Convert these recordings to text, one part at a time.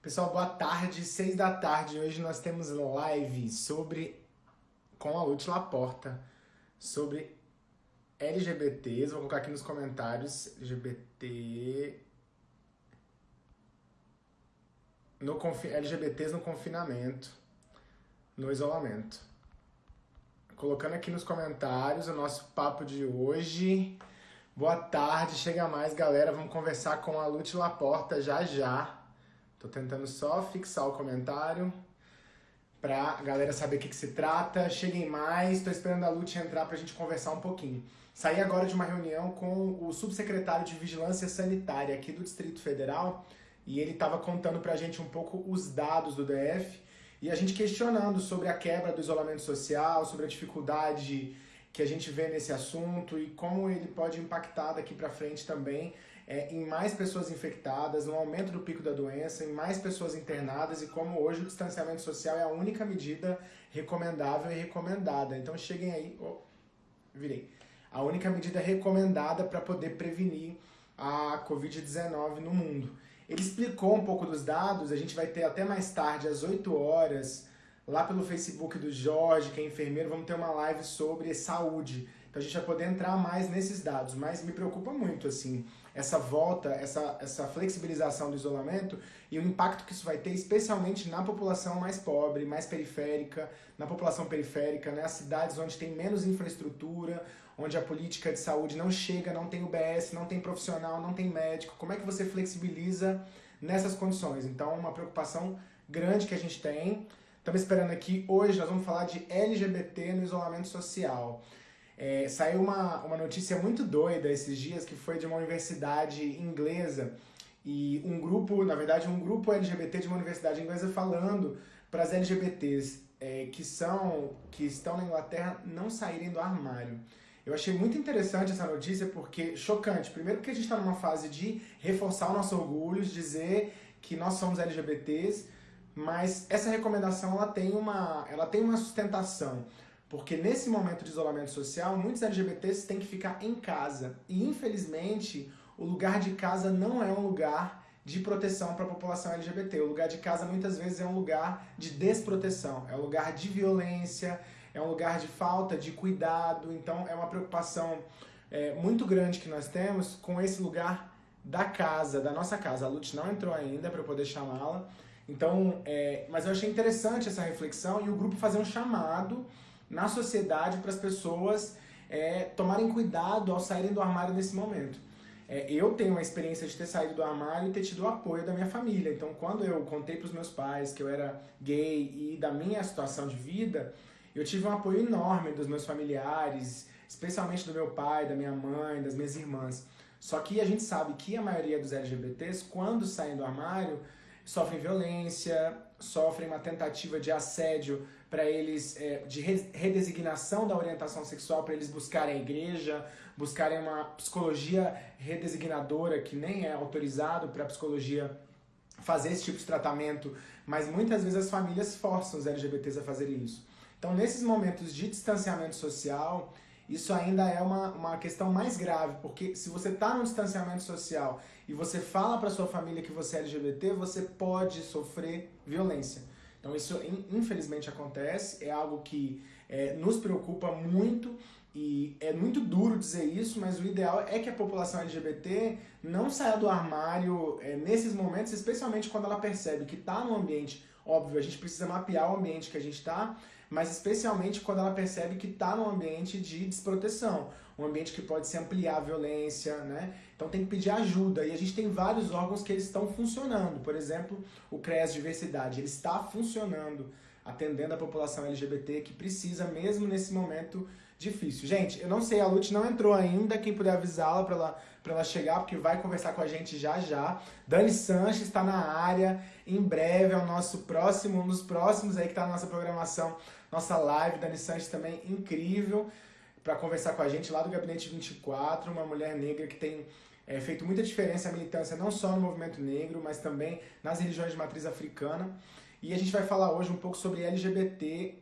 Pessoal, boa tarde, seis da tarde. Hoje nós temos live sobre com a Lute Laporta sobre LGBTs. Vou colocar aqui nos comentários LGBT no confi... LGBTs no confinamento, no isolamento. Colocando aqui nos comentários o nosso papo de hoje. Boa tarde, chega mais galera, vamos conversar com a Lute Laporta já já. Tô tentando só fixar o comentário pra galera saber o que, que se trata. Cheguem mais, tô esperando a Lute entrar pra gente conversar um pouquinho. Saí agora de uma reunião com o subsecretário de Vigilância Sanitária aqui do Distrito Federal e ele estava contando pra gente um pouco os dados do DF e a gente questionando sobre a quebra do isolamento social, sobre a dificuldade que a gente vê nesse assunto e como ele pode impactar daqui para frente também é, em mais pessoas infectadas, no aumento do pico da doença, em mais pessoas internadas e como hoje o distanciamento social é a única medida recomendável e recomendada. Então cheguem aí, oh, virei, a única medida recomendada para poder prevenir a Covid-19 no mundo. Ele explicou um pouco dos dados, a gente vai ter até mais tarde, às 8 horas, lá pelo Facebook do Jorge, que é enfermeiro, vamos ter uma live sobre saúde. Então a gente vai poder entrar mais nesses dados, mas me preocupa muito assim essa volta, essa, essa flexibilização do isolamento e o impacto que isso vai ter, especialmente na população mais pobre, mais periférica, na população periférica, né, as cidades onde tem menos infraestrutura, onde a política de saúde não chega, não tem UBS, não tem profissional, não tem médico. Como é que você flexibiliza nessas condições? Então, uma preocupação grande que a gente tem. Estamos esperando aqui, hoje nós vamos falar de LGBT no isolamento social. É, saiu uma, uma notícia muito doida esses dias que foi de uma universidade inglesa e um grupo, na verdade, um grupo LGBT de uma universidade inglesa falando para as LGBTs é, que são que estão na Inglaterra não saírem do armário. Eu achei muito interessante essa notícia porque chocante. Primeiro porque a gente está numa fase de reforçar o nosso orgulho, dizer que nós somos LGBTs, mas essa recomendação ela tem uma, ela tem uma sustentação. Porque nesse momento de isolamento social, muitos LGBTs têm que ficar em casa. E infelizmente, o lugar de casa não é um lugar de proteção para a população LGBT. O lugar de casa muitas vezes é um lugar de desproteção, é um lugar de violência, é um lugar de falta de cuidado. Então é uma preocupação é, muito grande que nós temos com esse lugar da casa, da nossa casa. A Lute não entrou ainda para poder chamá-la. Então, é, mas eu achei interessante essa reflexão e o grupo fazer um chamado na sociedade para as pessoas é, tomarem cuidado ao saírem do armário nesse momento. É, eu tenho uma experiência de ter saído do armário e ter tido o apoio da minha família. Então, quando eu contei para os meus pais que eu era gay e da minha situação de vida, eu tive um apoio enorme dos meus familiares, especialmente do meu pai, da minha mãe, das minhas irmãs. Só que a gente sabe que a maioria dos LGBTs, quando saem do armário, sofrem violência, sofrem uma tentativa de assédio para eles, é, de redesignação da orientação sexual, para eles buscarem a igreja, buscarem uma psicologia redesignadora, que nem é autorizado para a psicologia fazer esse tipo de tratamento, mas muitas vezes as famílias forçam os LGBTs a fazerem isso. Então, nesses momentos de distanciamento social, isso ainda é uma, uma questão mais grave, porque se você está no distanciamento social e você fala para sua família que você é LGBT, você pode sofrer violência. Então isso infelizmente acontece, é algo que é, nos preocupa muito e é muito duro dizer isso, mas o ideal é que a população LGBT não saia do armário é, nesses momentos, especialmente quando ela percebe que está no ambiente, óbvio, a gente precisa mapear o ambiente que a gente está, mas especialmente quando ela percebe que está num ambiente de desproteção, um ambiente que pode se ampliar a violência, né? Então tem que pedir ajuda, e a gente tem vários órgãos que eles estão funcionando, por exemplo, o CREAS Diversidade, ele está funcionando, atendendo a população LGBT que precisa mesmo nesse momento difícil. Gente, eu não sei, a Lute não entrou ainda, quem puder avisá-la para ela, pra ela chegar, porque vai conversar com a gente já já. Dani Sanches está na área, em breve é o nosso próximo, um dos próximos aí que está na nossa programação, nossa live. Dani Sanches também incrível para conversar com a gente lá do Gabinete 24, uma mulher negra que tem é, feito muita diferença a militância não só no movimento negro, mas também nas religiões de matriz africana. E a gente vai falar hoje um pouco sobre LGBT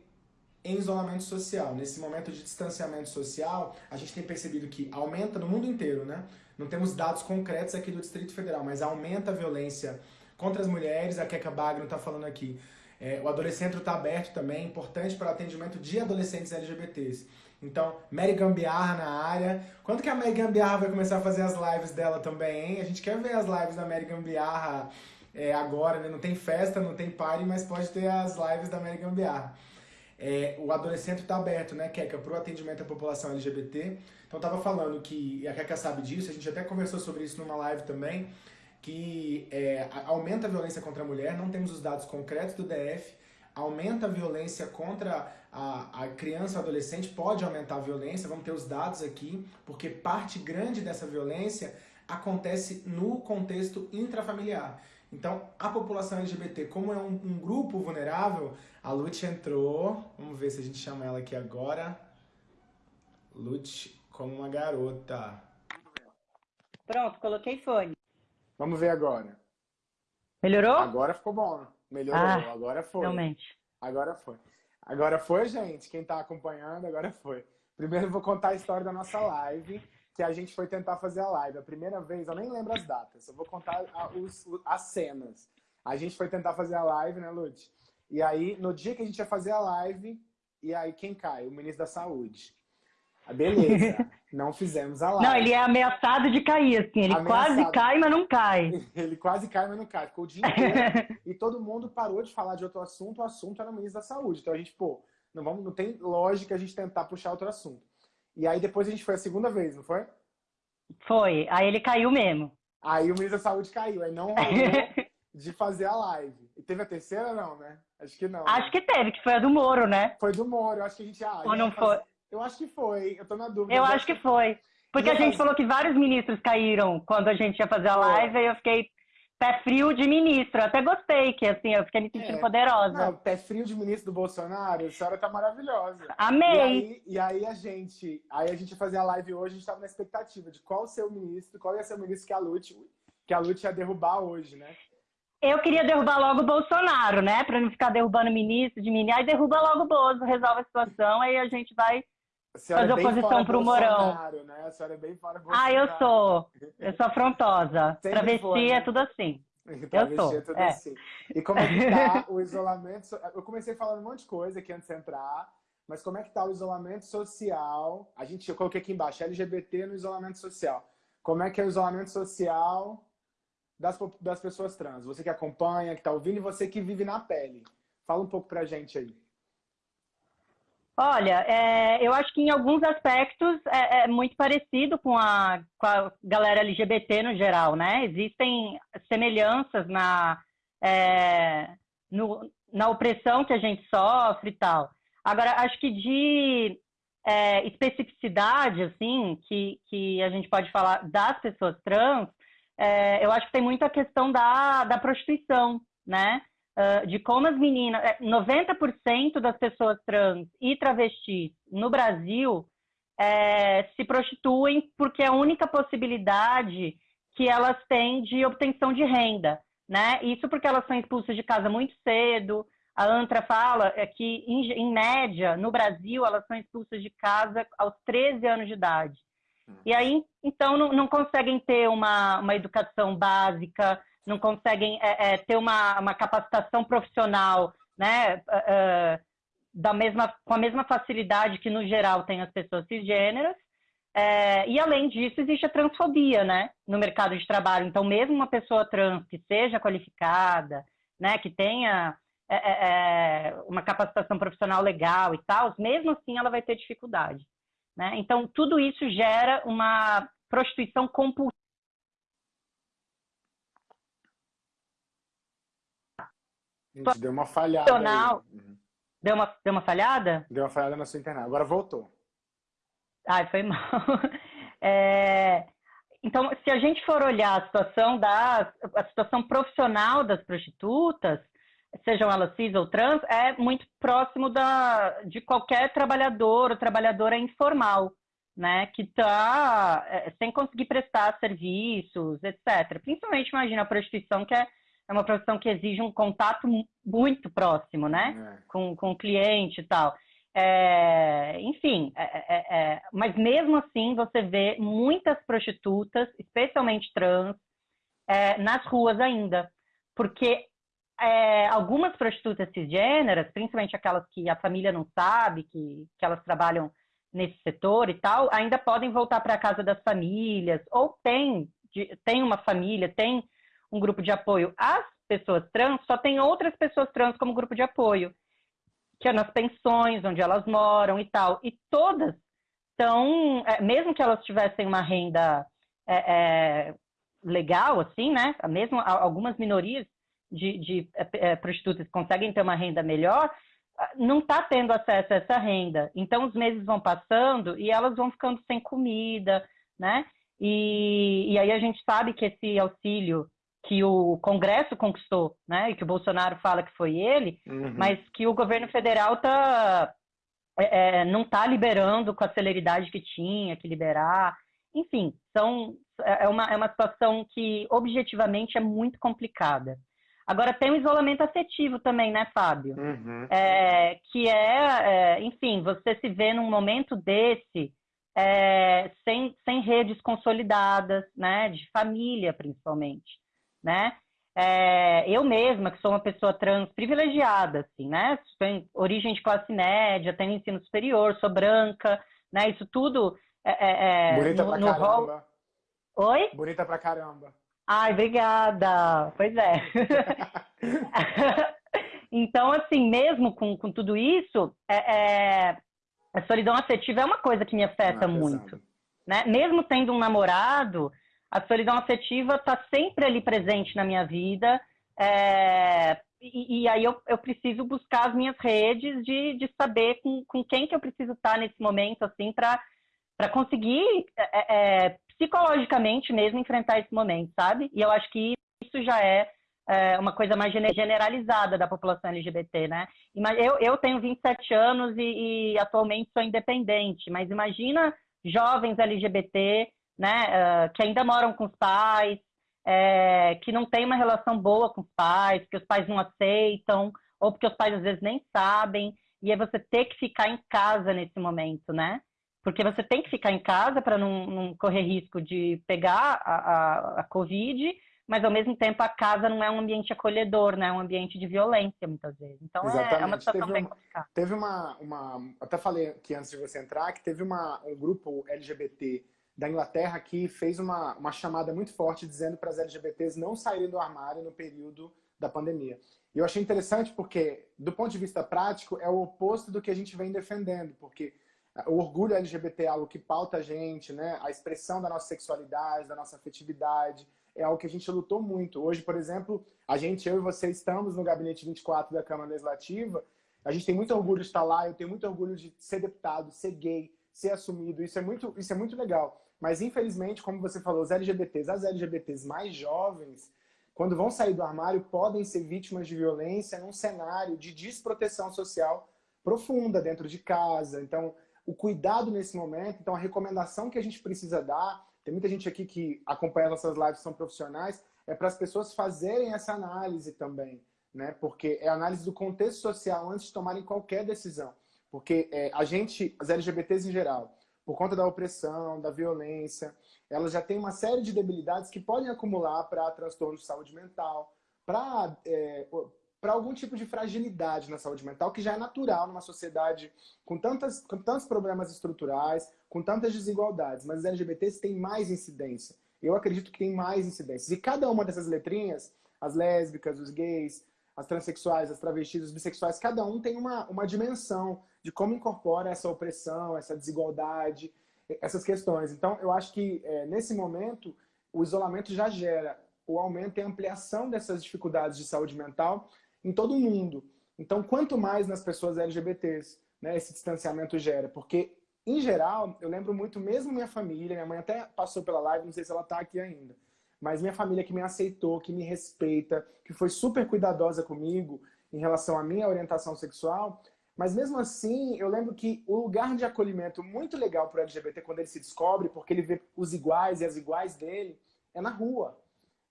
em isolamento social. Nesse momento de distanciamento social, a gente tem percebido que aumenta no mundo inteiro, né? Não temos dados concretos aqui do Distrito Federal, mas aumenta a violência contra as mulheres, a Keka Bagno está falando aqui. É, o adolescente está aberto também, importante para atendimento de adolescentes LGBTs. Então, Mary Gambiarra na área. Quando que a Mary Gambiarra vai começar a fazer as lives dela também, hein? A gente quer ver as lives da Mary Gambiarra é, agora, né? Não tem festa, não tem party, mas pode ter as lives da Mary Gambiarra. É, o adolescente está aberto, né, Keka, para o atendimento à população LGBT. Então, estava falando que, e a Keka sabe disso, a gente até conversou sobre isso numa live também, que é, aumenta a violência contra a mulher, não temos os dados concretos do DF, aumenta a violência contra a, a criança ou adolescente, pode aumentar a violência, vamos ter os dados aqui, porque parte grande dessa violência acontece no contexto intrafamiliar. Então, a população LGBT, como é um, um grupo vulnerável, a Lute entrou, vamos ver se a gente chama ela aqui agora. Lute como uma garota. Pronto, coloquei fone. Vamos ver agora. Melhorou? Agora ficou bom. Melhorou, ah, agora foi. Realmente. Agora foi. Agora foi, gente. Quem tá acompanhando, agora foi. Primeiro eu vou contar a história da nossa live, que a gente foi tentar fazer a live. A primeira vez, eu nem lembro as datas, eu vou contar a, os, as cenas. A gente foi tentar fazer a live, né, Lute? E aí, no dia que a gente ia fazer a live, e aí quem cai? O ministro da Saúde. Ah, beleza, não fizemos a live. Não, ele é ameaçado de cair, assim. Ele ameaçado. quase cai, mas não cai. ele quase cai, mas não cai. Ficou o dia inteiro e todo mundo parou de falar de outro assunto. O assunto era o ministro da Saúde. Então a gente, pô, não, vamos, não tem lógica a gente tentar puxar outro assunto. E aí depois a gente foi a segunda vez, não foi? Foi. Aí ele caiu mesmo. Aí o ministro da Saúde caiu. Aí não rolou de fazer a live. E teve a terceira, não, né? Acho que não. Acho né? que teve, que foi a do Moro, né? Foi do Moro. Acho que a gente... Ah, Ou não foi? Eu acho que foi, eu tô na dúvida. Eu acho que foi. Porque a gente falou que vários ministros caíram quando a gente ia fazer a live, e eu fiquei pé frio de ministro. Eu até gostei, que assim, eu fiquei me sentindo é. poderosa. Não, pé frio de ministro do Bolsonaro, a senhora tá maravilhosa. Amei! E aí, e aí, a gente, aí a gente ia fazer a live hoje, a gente tava na expectativa de qual ser o ministro, qual ia ser o ministro que a Lute, que a Lute ia derrubar hoje, né? Eu queria derrubar logo o Bolsonaro, né? Pra não ficar derrubando ministro de mim. Aí derruba logo o Bozo, resolve a situação, aí a gente vai fazer é oposição pro Morão. Né? A senhora é bem fora Ah, eu sou. Eu sou afrontosa. Sempre Travesti foi, né? é tudo assim. Eu sou. É tudo é. assim. E como é que tá o isolamento? Eu comecei falando um monte de coisa aqui antes de entrar, mas como é que tá o isolamento social? A gente, eu coloquei aqui embaixo, LGBT no isolamento social. Como é que é o isolamento social das, das pessoas trans? Você que acompanha, que tá ouvindo, e você que vive na pele. Fala um pouco pra gente aí. Olha, é, eu acho que em alguns aspectos é, é muito parecido com a, com a, galera LGBT no geral, né? Existem semelhanças na, é, no, na opressão que a gente sofre e tal. Agora, acho que de é, especificidade, assim, que, que a gente pode falar das pessoas trans, é, eu acho que tem muito a questão da, da prostituição, né? Uh, de como as meninas, 90% é, das pessoas trans e travestis no Brasil é, se prostituem porque é a única possibilidade que elas têm de obtenção de renda, né? Isso porque elas são expulsas de casa muito cedo. A Antra fala é que, em, em média, no Brasil, elas são expulsas de casa aos 13 anos de idade. E aí, então, não, não conseguem ter uma, uma educação básica, não conseguem é, é, ter uma, uma capacitação profissional, né, uh, da mesma, com a mesma facilidade que, no geral, tem as pessoas cisgêneras. É, e, além disso, existe a transfobia, né, no mercado de trabalho. Então, mesmo uma pessoa trans que seja qualificada, né, que tenha é, é, é uma capacitação profissional legal e tal, mesmo assim ela vai ter dificuldade. Né? Então, tudo isso gera uma prostituição compulsiva Gente, deu uma falhada. Uhum. Deu, uma, deu uma falhada? Deu uma falhada na sua internet. Agora voltou. Ai, foi mal. É, então, se a gente for olhar a situação da a situação profissional das prostitutas, sejam elas cis ou trans, é muito próximo da, de qualquer trabalhador ou trabalhadora informal, né, que está é, sem conseguir prestar serviços, etc. Principalmente, imagina, a prostituição, que é é uma profissão que exige um contato muito próximo, né? É. Com, com o cliente e tal. É, enfim, é, é, é, mas mesmo assim você vê muitas prostitutas, especialmente trans, é, nas ruas ainda. porque é, algumas prostitutas cisgêneras, principalmente aquelas que a família não sabe, que, que elas trabalham nesse setor e tal, ainda podem voltar para a casa das famílias, ou tem, tem uma família, tem um grupo de apoio. As pessoas trans só tem outras pessoas trans como grupo de apoio, que é nas pensões, onde elas moram e tal. E todas estão, é, mesmo que elas tivessem uma renda é, é, legal, assim, né? Mesmo algumas minorias de, de é, é, prostitutas conseguem ter uma renda melhor, não está tendo acesso a essa renda. Então, os meses vão passando e elas vão ficando sem comida, né? E, e aí a gente sabe que esse auxílio que o Congresso conquistou, né? E que o Bolsonaro fala que foi ele, uhum. mas que o governo federal tá, é, é não está liberando com a celeridade que tinha que liberar. Enfim, são, é, uma, é uma situação que objetivamente é muito complicada. Agora tem o isolamento afetivo também, né, Fábio? Uhum. É, que é, é, enfim, você se vê num momento desse é, sem, sem redes consolidadas, né, de família principalmente, né? É, eu mesma, que sou uma pessoa trans privilegiada, assim, né? Tenho origem de classe média, tenho ensino superior, sou branca, né? Isso tudo é, é, é Bonita no, pra no caramba. Rol... Oi? Bonita pra caramba. Ai, obrigada. Pois é. então, assim, mesmo com, com tudo isso, é, é, a solidão afetiva é uma coisa que me afeta ah, muito. Né? Mesmo tendo um namorado, a solidão afetiva está sempre ali presente na minha vida. É, e, e, aí eu, eu, preciso buscar as minhas redes de, de saber com, com quem que eu preciso estar nesse momento, assim, para conseguir é, é, psicologicamente mesmo enfrentar esse momento, sabe? E eu acho que isso já é, é uma coisa mais generalizada da população LGBT, né? Eu, eu tenho 27 anos e, e atualmente sou independente, mas imagina jovens LGBT, né, uh, que ainda moram com os pais, é, que não tem uma relação boa com os pais, que os pais não aceitam, ou porque os pais às vezes nem sabem, e é você ter que ficar em casa nesse momento, né? porque você tem que ficar em casa para não, não, correr risco de pegar a, a, a, Covid, mas ao mesmo tempo a casa não é um ambiente acolhedor, né? É um ambiente de violência muitas vezes. Então é, é, uma situação teve bem uma, complicada. Teve uma, uma, até falei aqui antes de você entrar que teve uma, um grupo LGBT da Inglaterra que fez uma, uma chamada muito forte dizendo para as LGBTs não saírem do armário no período da pandemia. E eu achei interessante porque, do ponto de vista prático, é o oposto do que a gente vem defendendo, porque o orgulho LGBT é algo que pauta a gente, né? A expressão da nossa sexualidade, da nossa afetividade, é algo que a gente lutou muito. Hoje, por exemplo, a gente, eu e você, estamos no gabinete 24 da Câmara Legislativa. A gente tem muito orgulho de estar lá, eu tenho muito orgulho de ser deputado, ser gay, ser assumido. Isso é muito, isso é muito legal. Mas, infelizmente, como você falou, os LGBTs, as LGBTs mais jovens, quando vão sair do armário, podem ser vítimas de violência num cenário de desproteção social profunda dentro de casa. Então, o cuidado nesse momento. Então, a recomendação que a gente precisa dar, tem muita gente aqui que acompanha nossas lives, são profissionais, é para as pessoas fazerem essa análise também, né? Porque é análise do contexto social antes de tomarem qualquer decisão. Porque é, a gente, as LGBTs em geral, por conta da opressão, da violência, elas já têm uma série de debilidades que podem acumular para transtornos de saúde mental, para é, algum tipo de fragilidade na saúde mental, que já é natural numa sociedade com, tantas, com tantos problemas estruturais, com tantas desigualdades. Mas os LGBTs têm mais incidência. Eu acredito que tem mais incidências. E cada uma dessas letrinhas, as lésbicas, os gays, as transexuais, as travestis, os bissexuais, cada um tem uma, uma dimensão de como incorpora essa opressão, essa desigualdade, essas questões. Então, eu acho que é, nesse momento, o isolamento já gera o aumento e ampliação dessas dificuldades de saúde mental em todo o mundo. Então, quanto mais nas pessoas LGBTs né, esse distanciamento gera, porque, em geral, eu lembro muito, mesmo minha família, minha mãe até passou pela live, não sei se ela está aqui ainda, mas minha família que me aceitou, que me respeita, que foi super cuidadosa comigo em relação à minha orientação sexual, mas mesmo assim, eu lembro que o lugar de acolhimento muito legal para o LGBT quando ele se descobre, porque ele vê os iguais e as iguais dele, é na rua,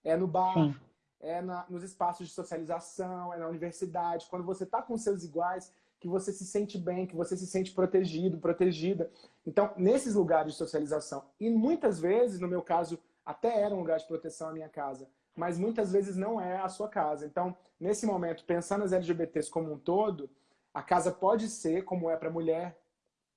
é no bar, Sim. é na, nos espaços de socialização, é na universidade, quando você está com seus iguais, que você se sente bem, que você se sente protegido, protegida. Então, nesses lugares de socialização, e muitas vezes, no meu caso, até era um lugar de proteção a minha casa, mas muitas vezes não é a sua casa. Então, nesse momento, pensando nas LGBTs como um todo, a casa pode ser, como é para mulher,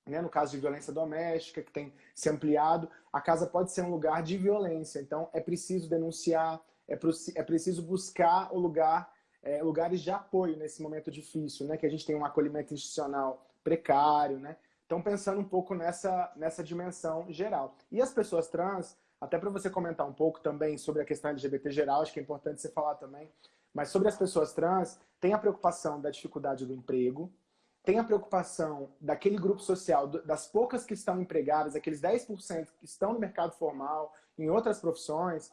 né, no caso de violência doméstica, que tem se ampliado, a casa pode ser um lugar de violência. Então, é preciso denunciar, é, é preciso buscar o lugar, é, lugares de apoio nesse momento difícil, né, que a gente tem um acolhimento institucional precário, né? Então, pensando um pouco nessa, nessa dimensão geral. E as pessoas trans, até para você comentar um pouco também sobre a questão LGBT geral, acho que é importante você falar também, mas sobre as pessoas trans, tem a preocupação da dificuldade do emprego, tem a preocupação daquele grupo social, das poucas que estão empregadas, aqueles 10% que estão no mercado formal, em outras profissões,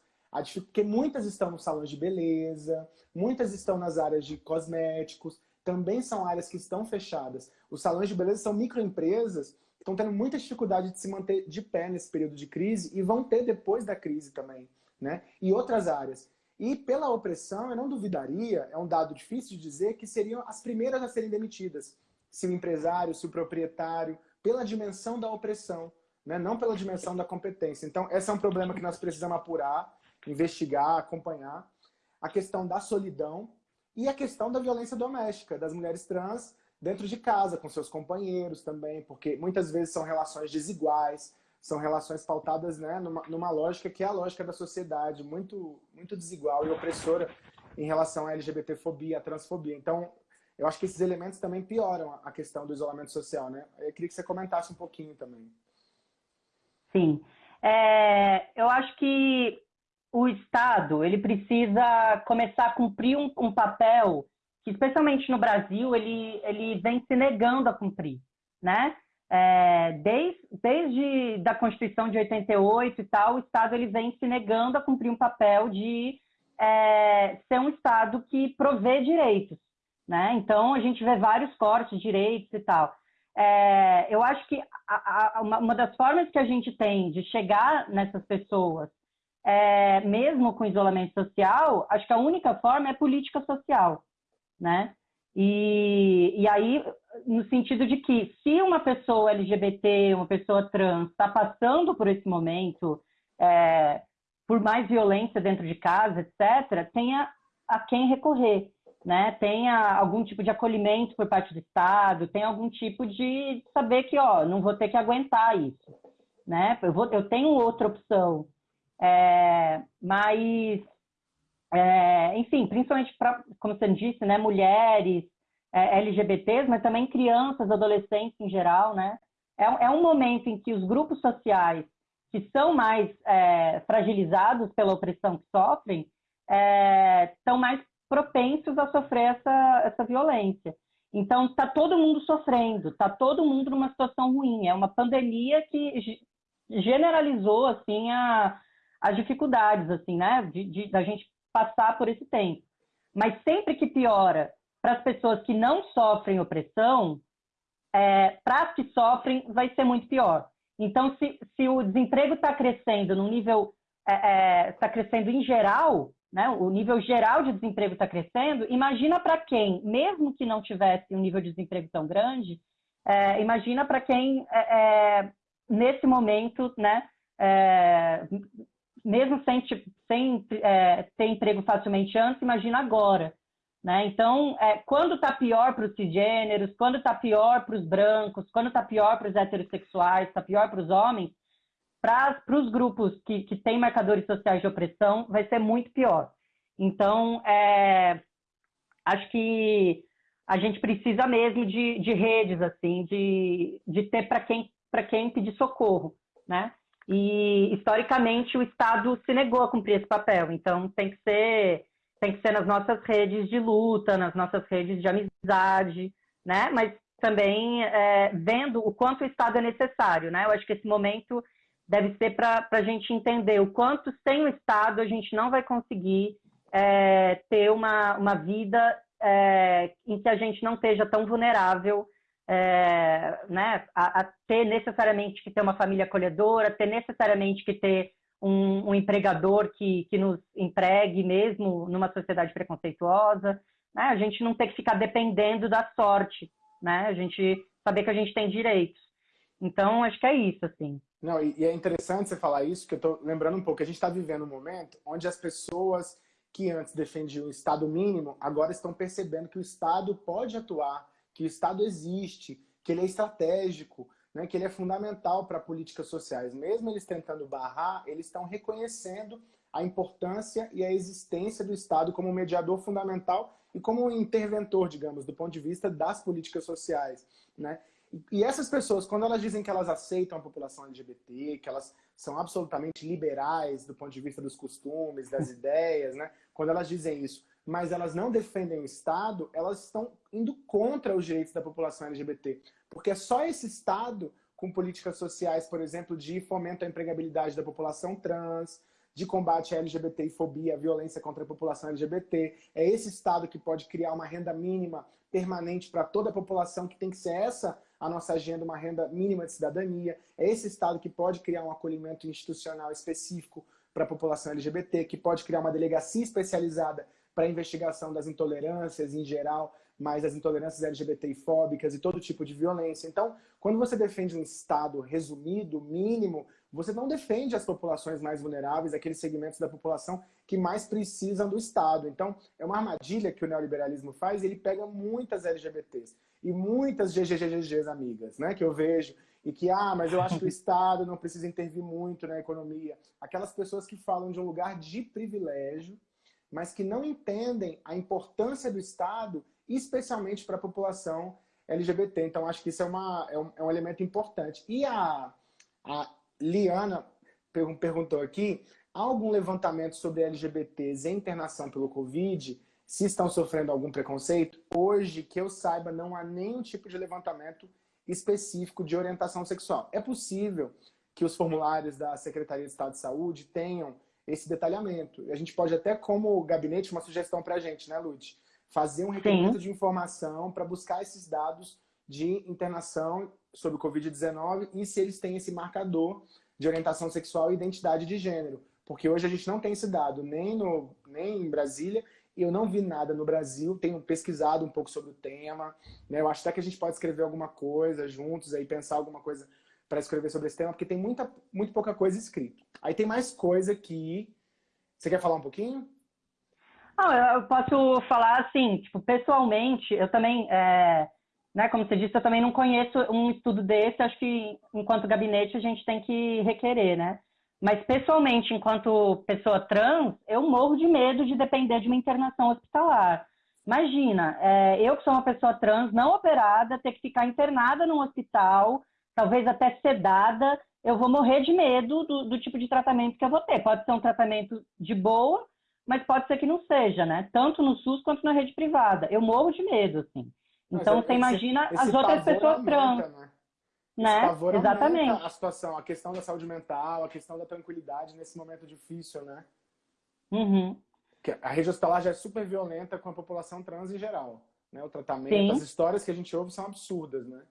porque muitas estão nos salões de beleza, muitas estão nas áreas de cosméticos, também são áreas que estão fechadas. Os salões de beleza são microempresas estão tendo muita dificuldade de se manter de pé nesse período de crise e vão ter depois da crise também, né? E outras áreas. E pela opressão, eu não duvidaria, é um dado difícil de dizer, que seriam as primeiras a serem demitidas. Se o empresário, se o proprietário, pela dimensão da opressão, né? não pela dimensão da competência. Então, esse é um problema que nós precisamos apurar, investigar, acompanhar. A questão da solidão e a questão da violência doméstica, das mulheres trans dentro de casa, com seus companheiros também, porque muitas vezes são relações desiguais, são relações pautadas né, numa, numa lógica que é a lógica da sociedade, muito, muito desigual e opressora em relação à LGBTfobia, à transfobia. Então, eu acho que esses elementos também pioram a questão do isolamento social, né? Eu queria que você comentasse um pouquinho também. Sim. É, eu acho que o Estado ele precisa começar a cumprir um, um papel que, especialmente no Brasil, ele, ele vem se negando a cumprir, né? É, desde, desde da Constituição de 88 e tal, o Estado ele vem se negando a cumprir um papel de é, ser um Estado que provê direitos, né? Então, a gente vê vários cortes de direitos e tal. É, eu acho que a, a, uma, uma, das formas que a gente tem de chegar nessas pessoas, é, mesmo com isolamento social, acho que a única forma é política social, né? E, e aí, no sentido de que se uma pessoa LGBT, uma pessoa trans, está passando por esse momento, é, por mais violência dentro de casa, etc., tenha a quem recorrer, né? Tenha algum tipo de acolhimento por parte do Estado, tenha algum tipo de saber que, ó, não vou ter que aguentar isso, né? Eu, vou, eu tenho outra opção. É, mas é, enfim, principalmente para, como você disse, né, mulheres, é, LGBTs, mas também crianças, adolescentes em geral, né? É, é um momento em que os grupos sociais que são mais é, fragilizados pela opressão que sofrem estão é, mais propensos a sofrer essa, essa violência. Então, está todo mundo sofrendo, está todo mundo numa situação ruim. É uma pandemia que generalizou assim a, as dificuldades assim, né, de, de, da gente passar por esse tempo. Mas sempre que piora para as pessoas que não sofrem opressão, é, para as que sofrem, vai ser muito pior. Então, se, se o desemprego está crescendo no nível, está é, é, tá crescendo em geral, né, o nível geral de desemprego está crescendo, imagina para quem, mesmo que não tivesse um nível de desemprego tão grande, é, imagina para quem, é, é, nesse momento, né, mesmo sem, sem é, ter emprego facilmente antes, imagina agora. Né? Então, é, quando está pior para os cisgêneros, quando está pior para os brancos, quando está pior para os heterossexuais, está pior para os homens, para os grupos que, que têm marcadores sociais de opressão, vai ser muito pior. Então, é, acho que a gente precisa mesmo de, de redes, assim, de, de ter para quem, quem pedir socorro, né? E historicamente o Estado se negou a cumprir esse papel. Então tem que ser tem que ser nas nossas redes de luta, nas nossas redes de amizade, né? Mas também é, vendo o quanto o Estado é necessário, né? Eu acho que esse momento deve ser para a gente entender o quanto sem o Estado a gente não vai conseguir é, ter uma, uma vida é, em que a gente não esteja tão vulnerável é, né, a, a, ter necessariamente que ter uma família acolhedora, ter necessariamente que ter um, um, empregador que, que nos empregue mesmo numa sociedade preconceituosa, né, a gente não ter que ficar dependendo da sorte, né, a gente saber que a gente tem direitos. Então, acho que é isso, assim. Não, e, é interessante você falar isso, que eu estou lembrando um pouco, a gente está vivendo um momento onde as pessoas que antes defendiam o Estado mínimo, agora estão percebendo que o Estado pode atuar, que o Estado existe, que ele é estratégico, né, que ele é fundamental para políticas sociais. Mesmo eles tentando barrar, eles estão reconhecendo a importância e a existência do Estado como mediador fundamental e como interventor, digamos, do ponto de vista das políticas sociais. Né? E essas pessoas, quando elas dizem que elas aceitam a população LGBT, que elas são absolutamente liberais do ponto de vista dos costumes, das ideias, né? quando elas dizem isso, mas elas não defendem o Estado, elas estão indo contra os direitos da população LGBT. Porque é só esse Estado, com políticas sociais, por exemplo, de fomento à empregabilidade da população trans, de combate à LGBTfobia, à violência contra a população LGBT. É esse Estado que pode criar uma renda mínima permanente para toda a população, que tem que ser essa a nossa agenda, uma renda mínima de cidadania. É esse Estado que pode criar um acolhimento institucional específico para a população LGBT, que pode criar uma delegacia especializada para a investigação das intolerâncias em geral, mas as intolerâncias LGBTfóbicas e todo tipo de violência. Então, quando você defende um Estado resumido, mínimo, você não defende as populações mais vulneráveis, aqueles segmentos da população que mais precisam do Estado. Então, é uma armadilha que o neoliberalismo faz, ele pega muitas LGBTs e muitas GGGGs amigas, né, que eu vejo, e que, ah, mas eu acho que o Estado não precisa intervir muito na economia. Aquelas pessoas que falam de um lugar de privilégio, mas que não entendem a importância do Estado, especialmente para a população LGBT. Então, acho que isso é, uma, é, um, é um elemento importante. E a, a Liana perguntou aqui, há algum levantamento sobre LGBTs em internação pelo Covid? se estão sofrendo algum preconceito, hoje, que eu saiba, não há nenhum tipo de levantamento específico de orientação sexual. É possível que os formulários da Secretaria de Estado de Saúde tenham esse detalhamento. A gente pode até, como gabinete, uma sugestão para a gente, né, Lute? Fazer um requerimento Sim. de informação para buscar esses dados de internação sobre o Covid-19 e se eles têm esse marcador de orientação sexual e identidade de gênero. Porque hoje a gente não tem esse dado nem, no, nem em Brasília eu não vi nada no Brasil, tenho pesquisado um pouco sobre o tema. Né? Eu acho até que a gente pode escrever alguma coisa juntos, aí pensar alguma coisa para escrever sobre esse tema, porque tem muita, muito pouca coisa escrita. Aí tem mais coisa que... Você quer falar um pouquinho? Não, eu posso falar assim, tipo, pessoalmente, eu também, é, né, como você disse, eu também não conheço um estudo desse, acho que enquanto gabinete a gente tem que requerer, né? Mas, pessoalmente, enquanto pessoa trans, eu morro de medo de depender de uma internação hospitalar. Imagina, é, eu que sou uma pessoa trans não operada, ter que ficar internada num hospital, talvez até sedada, eu vou morrer de medo do, do, tipo de tratamento que eu vou ter. Pode ser um tratamento de boa, mas pode ser que não seja, né? Tanto no SUS quanto na rede privada. Eu morro de medo, assim. Então, você imagina as outras pessoas trans. Né? Né? Exatamente. a situação, a questão da saúde mental, a questão da tranquilidade nesse momento difícil, né? Uhum. A rede hospitalar já é super violenta com a população trans em geral. Né? O tratamento, Sim. as histórias que a gente ouve são absurdas, né?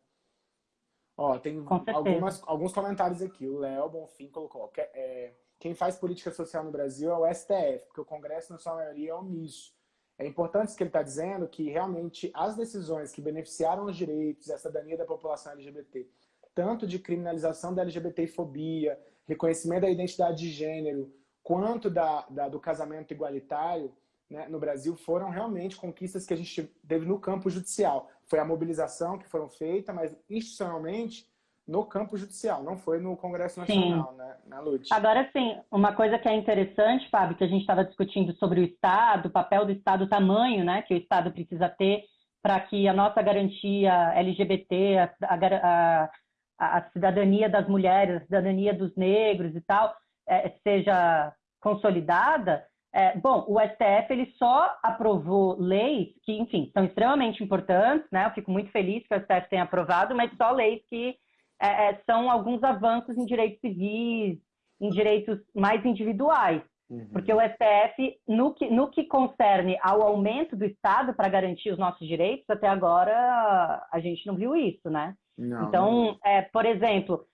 Ó, tem algumas, alguns comentários aqui. O Léo Bonfim colocou. Que, é, quem faz política social no Brasil é o STF, porque o Congresso, na sua maioria, é omisso. É importante isso que ele está dizendo, que realmente as decisões que beneficiaram os direitos e a cidadania da população LGBT tanto de criminalização da LGBTfobia, reconhecimento da identidade de gênero, quanto da, da do casamento igualitário né, no Brasil, foram realmente conquistas que a gente teve no campo judicial. Foi a mobilização que foram feitas, mas institucionalmente no campo judicial, não foi no Congresso Nacional, sim. né, na luta. Agora sim, uma coisa que é interessante, Fábio, que a gente estava discutindo sobre o Estado, o papel do Estado, o tamanho né, que o Estado precisa ter para que a nossa garantia LGBT, a, a, a, cidadania das mulheres, a cidadania dos negros e tal, é, seja consolidada, é, bom, o STF ele só aprovou leis que, enfim, são extremamente importantes, né? Eu fico muito feliz que o STF tenha aprovado, mas só leis que é, é, são alguns avanços em direitos civis, em direitos mais individuais. Uhum. Porque o STF, no que, no que concerne ao aumento do Estado para garantir os nossos direitos, até agora a gente não viu isso, né? Não, então, não. É, por exemplo,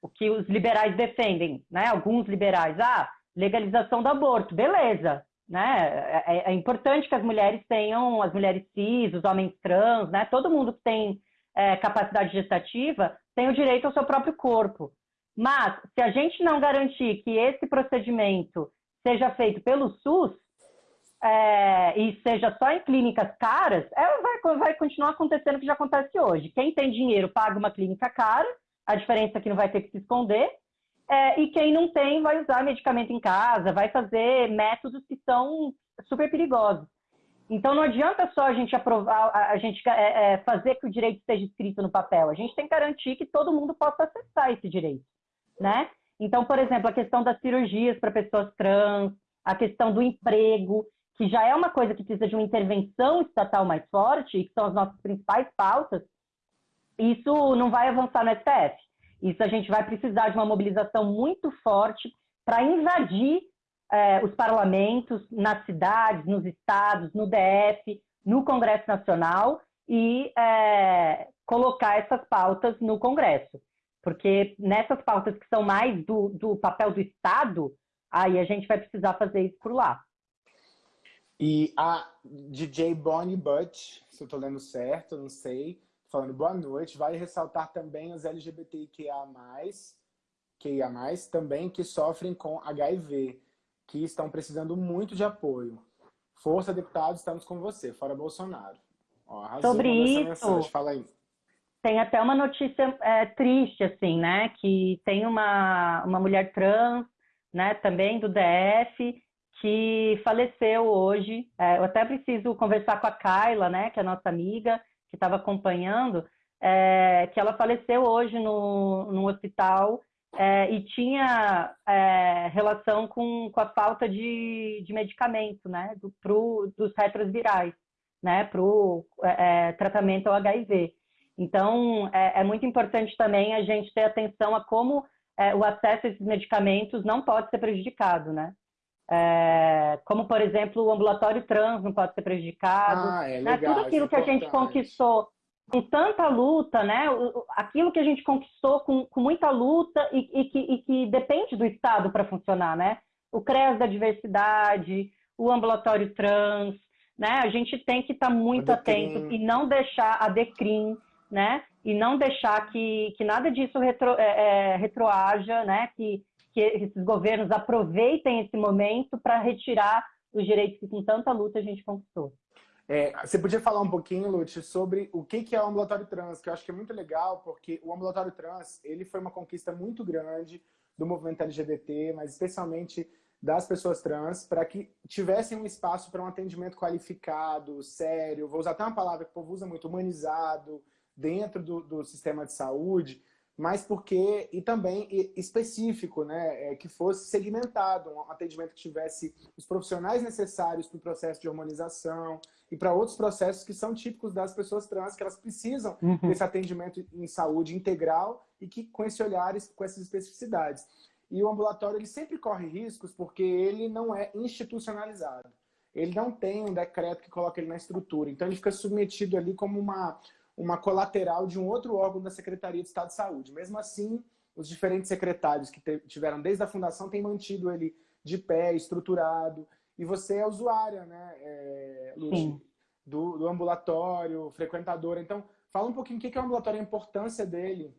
o que os liberais defendem, né? Alguns liberais, ah, legalização do aborto, beleza, né? É, é, é importante que as mulheres tenham, as mulheres cis, os homens trans, né? Todo mundo que tem é, capacidade gestativa tem o direito ao seu próprio corpo. Mas, se a gente não garantir que esse procedimento seja feito pelo SUS, é, e seja só em clínicas caras, ela vai, vai continuar acontecendo o que já acontece hoje. Quem tem dinheiro paga uma clínica cara, a diferença é que não vai ter que se esconder, é, e quem não tem vai usar medicamento em casa, vai fazer métodos que são super perigosos. Então não adianta só a gente aprovar, a gente é, é, fazer que o direito esteja escrito no papel. A gente tem que garantir que todo mundo possa acessar esse direito, né? Então, por exemplo, a questão das cirurgias para pessoas trans, a questão do emprego, que já é uma coisa que precisa de uma intervenção estatal mais forte, que são as nossas principais pautas, isso não vai avançar no STF. Isso a gente vai precisar de uma mobilização muito forte para invadir é, os parlamentos nas cidades, nos estados, no DF, no Congresso Nacional e é, colocar essas pautas no Congresso. Porque nessas pautas que são mais do, do papel do Estado, aí a gente vai precisar fazer isso por lá. E a DJ Bonnie Butch, se eu estou lendo certo, não sei, falando boa noite, vai ressaltar também os LGBTQIA+, QIA+, também que sofrem com HIV, que estão precisando muito de apoio. Força, deputados, estamos com você, fora Bolsonaro. Ó, Sobre isso, Fala aí. tem até uma notícia é, triste, assim, né, que tem uma, uma mulher trans, né, também do DF, que faleceu hoje. É, eu até preciso conversar com a Kyla, né, que é nossa amiga, que estava acompanhando, é, que ela faleceu hoje no, no hospital é, e tinha é, relação com, com a falta de, de medicamento, né, do, pro, dos retrovirais, né, para o tratamento ao HIV. Então, é, é, muito importante também a gente ter atenção a como o acesso a esses medicamentos não pode ser prejudicado, né? É, como, por exemplo, o ambulatório trans não pode ser prejudicado. Ah, é né? legal, Tudo aquilo que a gente conquistou com tanta luta, né? aquilo que a gente conquistou com, com muita luta e, e, que, e, que, depende do Estado para funcionar, né? O CREAS da diversidade, o ambulatório trans, né? A gente tem que estar tá muito atento e não deixar a DECRIM, né? E não deixar que, que nada disso retro, é, é, retroaja, né? Que, que esses governos aproveitem esse momento para retirar os direitos que com tanta luta a gente conquistou. É, você podia falar um pouquinho, Lute, sobre o que é o ambulatório trans, que eu acho que é muito legal, porque o ambulatório trans ele foi uma conquista muito grande do movimento LGBT, mas especialmente das pessoas trans, para que tivessem um espaço para um atendimento qualificado, sério, vou usar até uma palavra que o povo usa muito, humanizado, dentro do, do sistema de saúde, mas porque, e também específico, né, é, que fosse segmentado, um atendimento que tivesse os profissionais necessários para o processo de hormonização e para outros processos que são típicos das pessoas trans, que elas precisam uhum. desse atendimento em saúde integral e que com esse olhar, com essas especificidades. E o ambulatório ele sempre corre riscos porque ele não é institucionalizado. Ele não tem um decreto que coloca ele na estrutura, então ele fica submetido ali como uma uma colateral de um outro órgão da Secretaria de Estado de Saúde. Mesmo assim, os diferentes secretários que tiveram desde a fundação têm mantido ele de pé, estruturado. E você é usuária, né, é, Lúcia, do, do, ambulatório, frequentadora. Então, fala um pouquinho o que é o ambulatório, a importância dele.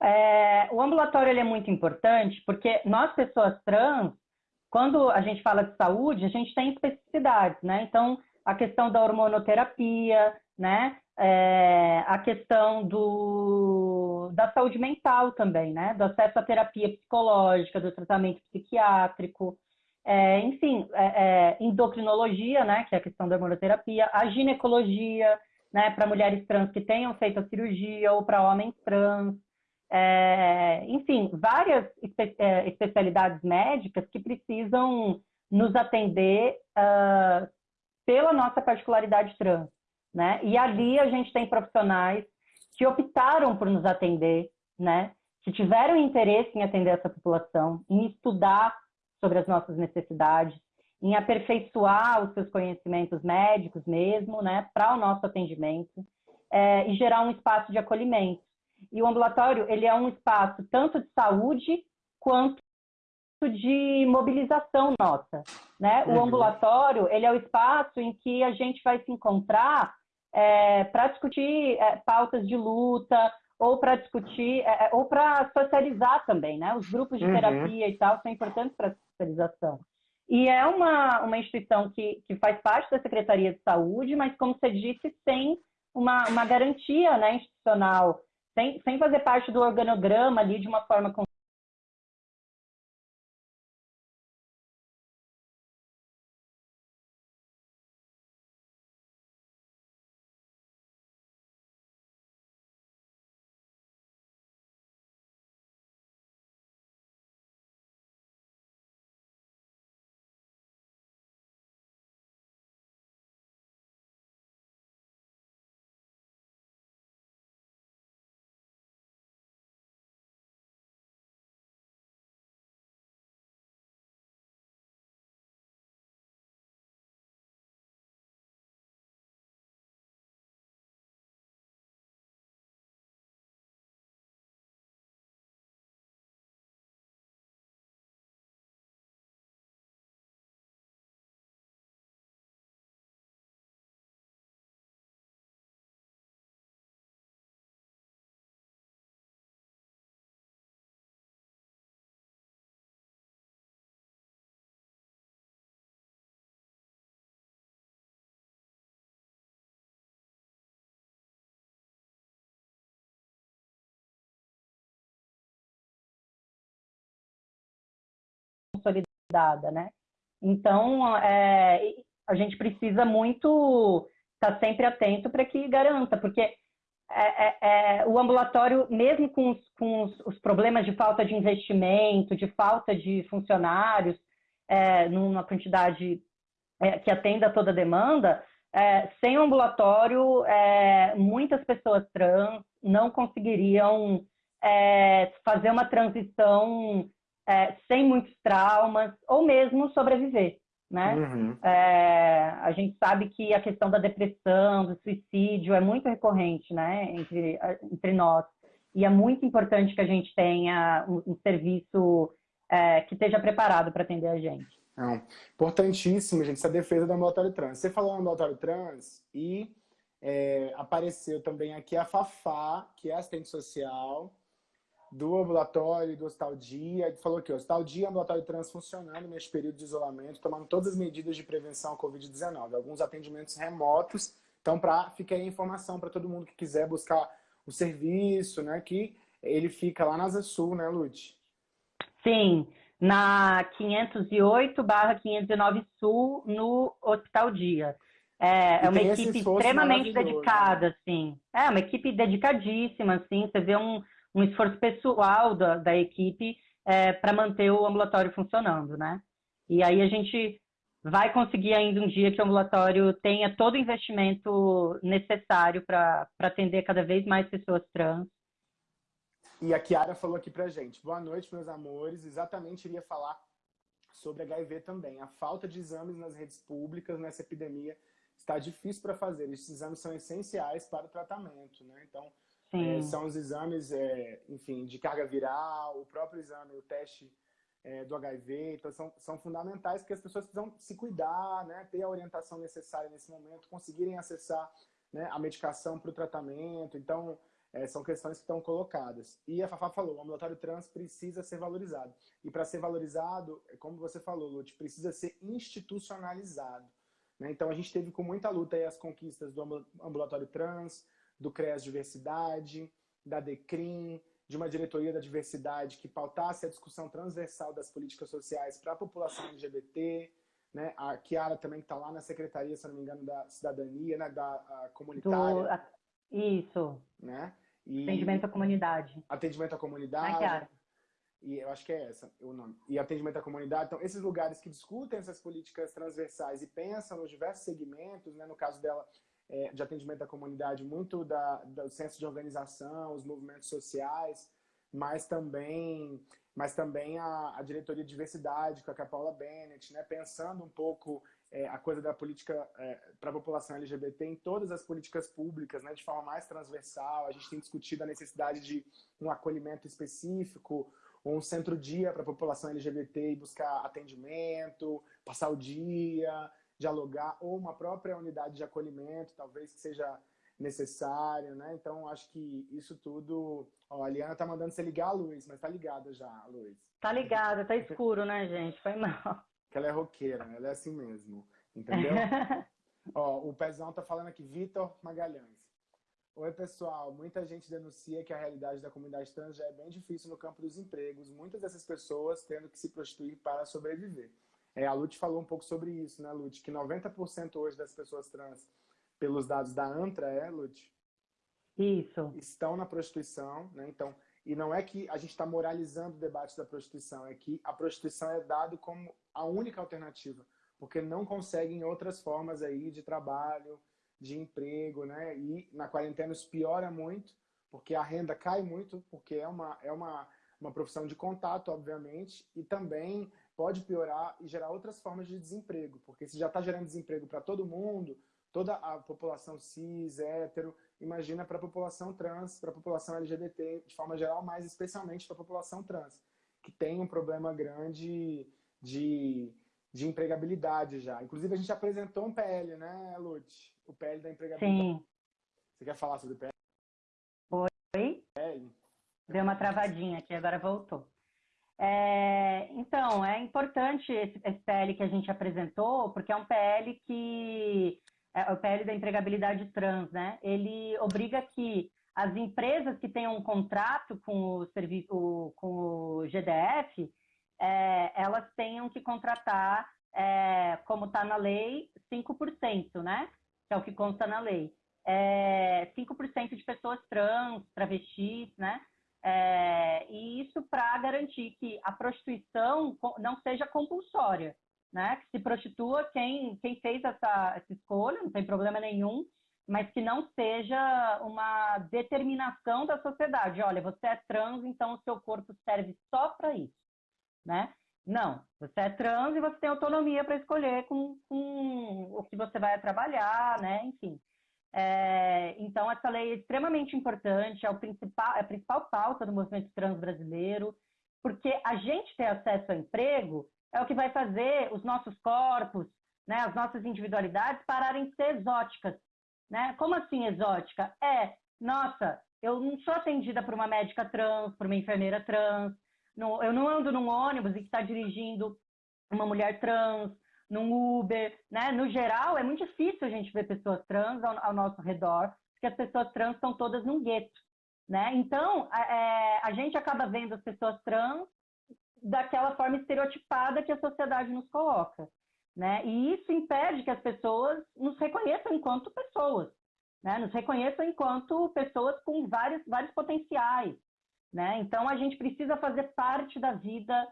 É, o ambulatório ele é muito importante porque nós, pessoas trans, quando a gente fala de saúde, a gente tem especificidades, né? Então, a questão da hormonoterapia, né? É, a questão do, da saúde mental também, né? Do acesso à terapia psicológica, do tratamento psiquiátrico, é, enfim, é, é endocrinologia, né? Que é a questão da hormonoterapia, a ginecologia, né? Para mulheres trans que tenham feito a cirurgia ou para homens trans, é, enfim, várias espe é, especialidades médicas que precisam nos atender uh, pela nossa particularidade trans. Né? E ali a gente tem profissionais que optaram por nos atender, né? que tiveram interesse em atender essa população, em estudar sobre as nossas necessidades, em aperfeiçoar os seus conhecimentos médicos mesmo, né, para o nosso atendimento é, e gerar um espaço de acolhimento. E o ambulatório ele é um espaço tanto de saúde quanto de mobilização nossa, né? O uhum. ambulatório ele é o espaço em que a gente vai se encontrar é, para discutir é, pautas de luta ou para discutir, é, é ou para socializar também, né? Os grupos de uhum. terapia e tal são importantes para a socialização. E é uma, uma instituição que, que faz parte da Secretaria de Saúde, mas, como você disse, sem uma, uma garantia né, institucional, sem, sem fazer parte do organograma ali de uma forma consolidada, né? Então, é, a gente precisa muito estar tá sempre atento para que garanta, porque é, é, é, o ambulatório, mesmo com, os, com os, os, problemas de falta de investimento, de falta de funcionários, é, numa quantidade é, que atenda toda a demanda, sem o ambulatório, muitas pessoas trans não conseguiriam fazer uma transição é, sem muitos traumas, ou mesmo sobreviver. Né? Uhum. É, a gente sabe que a questão da depressão, do suicídio é muito recorrente né, entre, entre nós. E é muito importante que a gente tenha um, um serviço é, que esteja preparado para atender a gente. Não. Importantíssimo, gente, essa defesa do ambulatório trans. Você falou ambulatório trans e é, apareceu também aqui a Fafá, que é assistente social, do ambulatório do Hospital Dia. Ele falou que o Hospital Dia ambulatório trans funcionando neste período de isolamento, tomando todas as medidas de prevenção à Covid-19. Alguns atendimentos remotos. Então, para ficar aí a informação para todo mundo que quiser buscar o serviço, né? Que ele fica lá na Asa Sul, né, Lute? Sim, na 508 barra 509 Sul, no Hospital Dia. É, é uma equipe extremamente né? dedicada, assim. É, uma equipe dedicadíssima, assim. Você vê um, um esforço pessoal da, da equipe é, para manter o ambulatório funcionando, né? E aí a gente vai conseguir ainda um dia que o ambulatório tenha todo o investimento necessário para atender cada vez mais pessoas trans. E a Kiara falou aqui pra gente. Boa noite, meus amores. Exatamente iria falar sobre HIV também. A falta de exames nas redes públicas nessa epidemia está difícil para fazer. Esses exames são essenciais para o tratamento, né? Então, é, são os exames, é, enfim, de carga viral, o próprio exame, o teste é, do HIV. Então, são, são fundamentais porque as pessoas precisam se cuidar, né, ter a orientação necessária nesse momento, conseguirem acessar né, a medicação para o tratamento. Então, é, são questões que estão colocadas. E a Fafá falou, o ambulatório trans precisa ser valorizado. E para ser valorizado, é como você falou, Lute, precisa ser institucionalizado. Né? Então, a gente teve com muita luta as conquistas do ambulatório trans, do CREAS Diversidade, da DECRIM, de uma diretoria da diversidade que pautasse a discussão transversal das políticas sociais para a população LGBT, né? A Kiara também está lá na secretaria, se não me engano, da cidadania, né? Da comunitária. Do, a, isso. Né? E, atendimento à comunidade. Atendimento à comunidade. Kiara. E eu acho que é essa o nome. E atendimento à comunidade. Então, esses lugares que discutem essas políticas transversais e pensam nos diversos segmentos, né? No caso dela, é, de atendimento à comunidade, muito da, do senso de organização, os movimentos sociais, mas também, mas também a, a diretoria de diversidade, com a Paula Bennett, né, pensando um pouco é, a coisa da política é, para a população LGBT em todas as políticas públicas, né, de forma mais transversal. A gente tem discutido a necessidade de um acolhimento específico, um centro-dia para a população LGBT e buscar atendimento, passar o dia, dialogar, ou uma própria unidade de acolhimento, talvez que seja necessário, né? Então, acho que isso tudo... Ó, a Liana tá mandando você ligar a luz, mas tá ligada já, Luiz. Tá ligada, tá escuro, né, gente? Foi mal. Que ela é roqueira, ela é assim mesmo, entendeu? Ó, o Pezão tá falando aqui, Vitor Magalhães. Oi, pessoal. Muita gente denuncia que a realidade da comunidade trans já é bem difícil no campo dos empregos. Muitas dessas pessoas tendo que se prostituir para sobreviver. É, a Lute falou um pouco sobre isso, né, Lute? Que 90% hoje das pessoas trans, pelos dados da ANTRA, é, Lute? Isso. Estão na prostituição, né? Então, e não é que a gente está moralizando o debate da prostituição, é que a prostituição é dado como a única alternativa, porque não conseguem outras formas aí de trabalho, de emprego, né? E na quarentena isso piora muito, porque a renda cai muito, porque é uma, é uma, uma profissão de contato, obviamente, e também pode piorar e gerar outras formas de desemprego, porque se já está gerando desemprego para todo mundo, toda a população cis, hétero, imagina para a população trans, para a população LGBT, de forma geral, mas especialmente para a população trans, que tem um problema grande de, de empregabilidade já. Inclusive, a gente apresentou um PL, né, Lute? O PL da empregabilidade. Sim. Você quer falar sobre o PL? Oi? PL? Deu uma travadinha aqui, agora voltou. É, então, é importante esse, esse, PL que a gente apresentou, porque é um PL que é o PL da empregabilidade trans, né? Ele obriga que as empresas que tenham um contrato com o serviço, com o GDF, é, elas tenham que contratar, é, como está na lei, 5%, né? Que é o que consta na lei. É, 5% de pessoas trans, travestis, né? É, e isso para garantir que a prostituição não seja compulsória, né? Que se prostitua quem, quem fez essa, essa escolha, não tem problema nenhum, mas que não seja uma determinação da sociedade. Olha, você é trans, então o seu corpo serve só para isso, né? Não, você é trans e você tem autonomia para escolher com, com, o que você vai trabalhar, né? Enfim. É, então, essa lei é extremamente importante, é, o principal, é a principal pauta do movimento trans brasileiro, porque a gente ter acesso ao emprego é o que vai fazer os nossos corpos, né, as nossas individualidades pararem de ser exóticas. Né? Como assim exótica? É, nossa, eu não sou atendida por uma médica trans, por uma enfermeira trans, não, eu não ando num ônibus e que está dirigindo uma mulher trans, num Uber, né? No geral, é muito difícil a gente ver pessoas trans ao, ao nosso redor, porque as pessoas trans estão todas num gueto, né? Então, é, a gente acaba vendo as pessoas trans daquela forma estereotipada que a sociedade nos coloca, né? E isso impede que as pessoas nos reconheçam enquanto pessoas, né? Nos reconheçam enquanto pessoas com vários, vários potenciais, né? Então, a gente precisa fazer parte da vida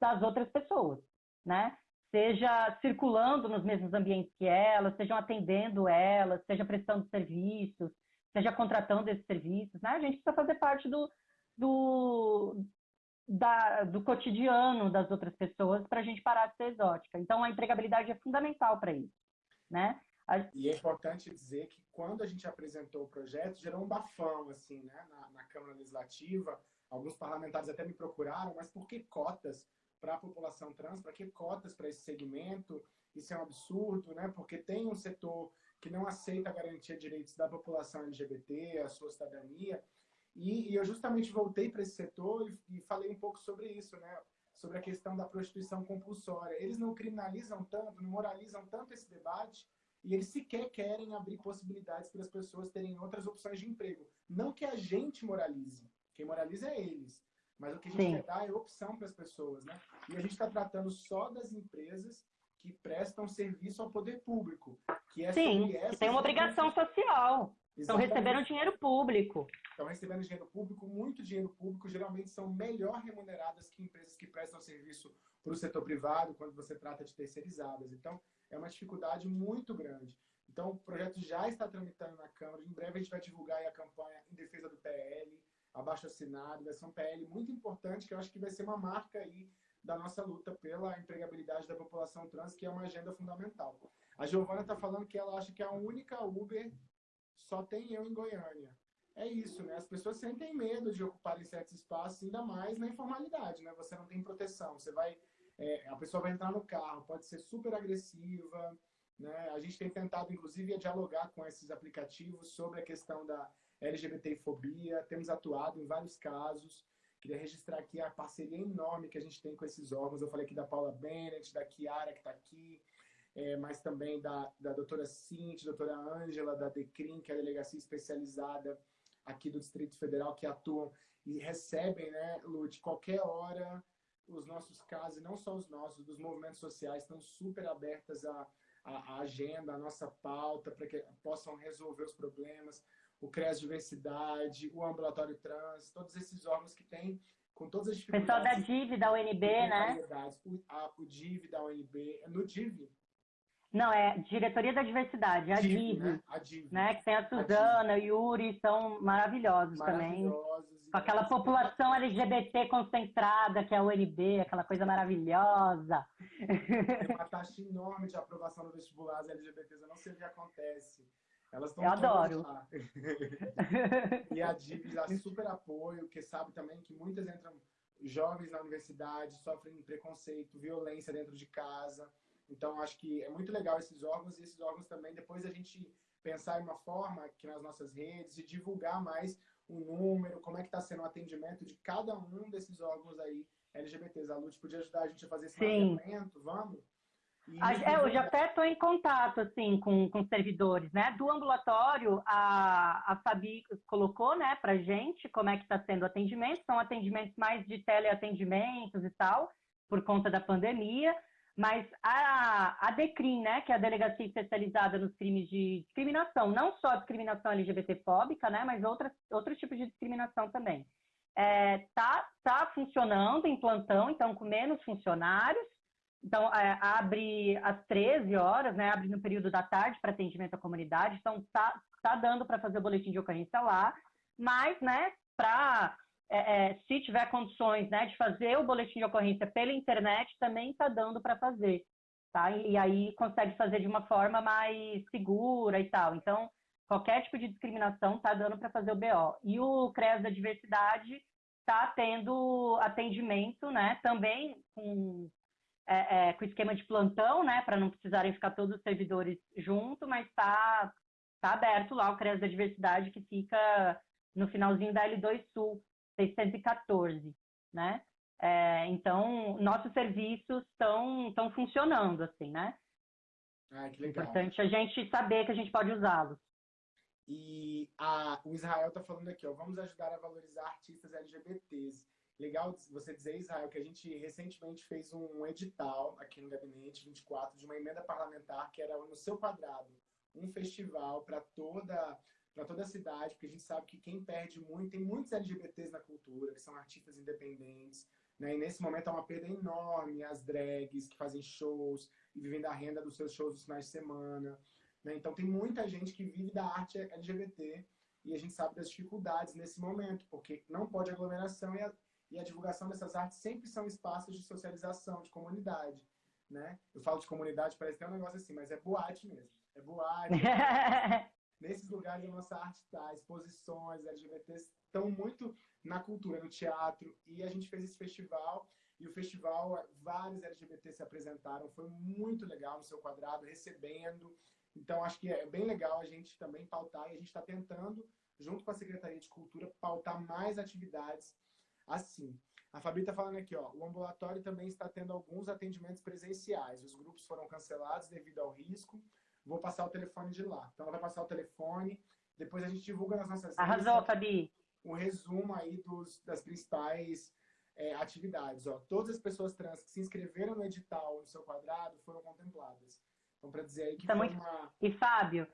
das outras pessoas, né? Seja circulando nos mesmos ambientes que elas, sejam atendendo elas, seja prestando serviços, seja contratando esses serviços, né? A gente precisa fazer parte do, do, da, do cotidiano das outras pessoas para a gente parar de ser exótica. Então, a empregabilidade é fundamental para isso, né? A... E é importante dizer que quando a gente apresentou o projeto, gerou um bafão, assim, né? Na, na Câmara Legislativa, alguns parlamentares até me procuraram, mas por que cotas? Para a população trans, para que cotas para esse segmento? Isso é um absurdo, né? Porque tem um setor que não aceita a garantia de direitos da população LGBT, a sua cidadania. E, e eu justamente voltei para esse setor e, e, falei um pouco sobre isso, né? Sobre a questão da prostituição compulsória. Eles não criminalizam tanto, não moralizam tanto esse debate e eles sequer querem abrir possibilidades para as pessoas terem outras opções de emprego. Não que a gente moralize, quem moraliza é eles. Mas o que a gente Sim. quer dar é opção para as pessoas, né? E a gente está tratando só das empresas que prestam serviço ao poder público. Que é Sim, que tem uma obrigação social. Estão recebendo dinheiro público. Estão recebendo dinheiro público, muito dinheiro público, geralmente são melhor remuneradas que empresas que prestam serviço para o setor privado, quando você trata de terceirizadas. Então, é uma dificuldade muito grande. Então, o projeto já está tramitando na Câmara. Em breve a gente vai divulgar a campanha em defesa do PL abaixo assinado, um PL muito importante, que eu acho que vai ser uma marca aí da nossa luta pela empregabilidade da população trans, que é uma agenda fundamental. A Giovana está falando que ela acha que a única Uber só tem eu em Goiânia. É isso, né? As pessoas sentem medo de ocuparem certos espaços, ainda mais na informalidade, né? Você não tem proteção, você vai... É, a pessoa vai entrar no carro, pode ser super agressiva, Né? A gente tem tentado, inclusive, dialogar com esses aplicativos sobre a questão da LGBTfobia, temos atuado em vários casos. Queria registrar aqui a parceria enorme que a gente tem com esses órgãos. Eu falei aqui da Paula Bennett, da Kiara, que está aqui, é, mas também da, da doutora Cinti, doutora Ângela, da DECRIM, que é a delegacia especializada aqui do Distrito Federal, que atuam e recebem, né, Lute, qualquer hora os nossos casos, não só os nossos, dos movimentos sociais, estão super abertas a, a agenda, a nossa pauta, para que possam resolver os problemas, o CRES Diversidade, o Ambulatório Trans, todos esses órgãos que têm, com todas as dificuldades... Pessoal da DIV, da UNB, né? O, a, o DIV, da UNB, no DIV, não, é Diretoria da Diversidade, a DIV, né? A DIV. Né? Que tem a Suzana, o Yuri, são maravilhosos, maravilhosos também. Com aquela população LGBT concentrada, que é a UNB, aquela coisa maravilhosa. Tem uma taxa enorme de aprovação no vestibular das LGBTs, eu não sei o que acontece. Elas estão Eu adoro. Lá. e a DIV dá super apoio, porque sabe também que muitas entram jovens na universidade, sofrem preconceito, violência dentro de casa. Então, acho que é muito legal esses órgãos e esses órgãos também, depois a gente pensar em uma forma aqui nas nossas redes e divulgar mais o número, como é que está sendo o atendimento de cada um desses órgãos aí LGBTs. A Lute podia ajudar a gente a fazer esse mapeamento, vamos? É, eu já até estou em contato assim com, com servidores, né? Do ambulatório, a, a Fabi colocou, né, para gente como é que está sendo o atendimento. São atendimentos mais de teleatendimentos e tal, por conta da pandemia. Mas a, a DECRIM, né, que é a Delegacia Especializada nos Crimes de Discriminação, não só discriminação LGBTfóbica, né, mas outras, outros tipos de discriminação também, é, tá, tá funcionando em plantão, então com menos funcionários, então é, abre às 13 horas, né, abre no período da tarde para atendimento à comunidade, então tá, tá dando para fazer o boletim de ocorrência lá, mas, né, para é, é, se tiver condições né, de fazer o boletim de ocorrência pela internet, também está dando para fazer. Tá? E, e, aí consegue fazer de uma forma mais segura e tal. Então, qualquer tipo de discriminação está dando para fazer o BO. E o CRES da Diversidade está tendo atendimento né, também com, é, é, com esquema de plantão, né, para não precisarem ficar todos os servidores junto, mas está tá aberto lá o CRES da Diversidade, que fica no finalzinho da L2 Sul. 614, né? É, então, nossos serviços estão funcionando, assim, né? Ah, que legal. Importante a gente saber que a gente pode usá-los. E a, o Israel está falando aqui, ó, vamos ajudar a valorizar artistas LGBTs. Legal você dizer, Israel, que a gente recentemente fez um edital aqui no Gabinete 24 de uma emenda parlamentar que era no seu quadrado, um festival para toda para toda a cidade, porque a gente sabe que quem perde muito, tem muitos LGBTs na cultura, que são artistas independentes, né? E nesse momento é uma perda enorme as drags que fazem shows e vivem da renda dos seus shows nos finais de semana, né? Então tem muita gente que vive da arte LGBT e a gente sabe das dificuldades nesse momento, porque não pode aglomeração e a, e a divulgação dessas artes sempre são espaços de socialização, de comunidade, né? Eu falo de comunidade, parece que é um negócio assim, mas é boate mesmo. É boate. nesses lugares a nossa arte está, exposições LGBTs estão muito na cultura, no teatro, e a gente fez esse festival, e o festival, vários LGBTs se apresentaram, foi muito legal no seu quadrado, recebendo, então acho que é bem legal a gente também pautar, e a gente está tentando, junto com a Secretaria de Cultura, pautar mais atividades assim. A Fabi está falando aqui, ó, o ambulatório também está tendo alguns atendimentos presenciais, os grupos foram cancelados devido ao risco, vou passar o telefone de lá. Então, ela vai passar o telefone, depois a gente divulga nas nossas redes. Arrasou, Fabi. Um resumo aí dos, das principais é, atividades. Ó. Todas as pessoas trans que se inscreveram no edital no seu quadrado foram contempladas. Então, para dizer aí que tá foi muito... uma... E, Fábio,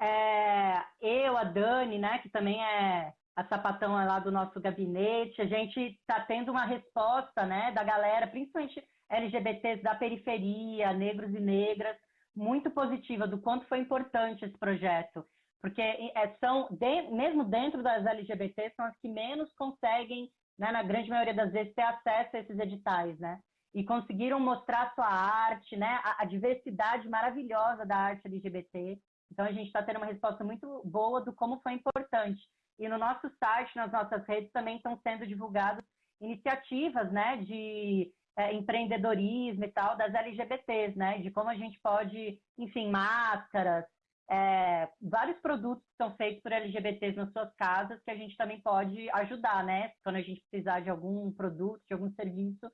é, eu, a Dani, né, que também é a sapatão lá do nosso gabinete, a gente está tendo uma resposta, né, da galera, principalmente LGBTs da periferia, negros e negras, muito positiva do quanto foi importante esse projeto, porque é, são, mesmo dentro das LGBT, são as que menos conseguem, né, na grande maioria das vezes, ter acesso a esses editais, né? E conseguiram mostrar sua arte, né? A, a diversidade maravilhosa da arte LGBT. Então, a gente está tendo uma resposta muito boa do como foi importante. E no nosso site, nas nossas redes, também estão sendo divulgadas iniciativas, né? De é, empreendedorismo e tal das LGBTs, né? De como a gente pode, enfim, máscaras, é, vários produtos que são feitos por LGBTs nas suas casas que a gente também pode ajudar, né? Quando a gente precisar de algum produto, de algum serviço,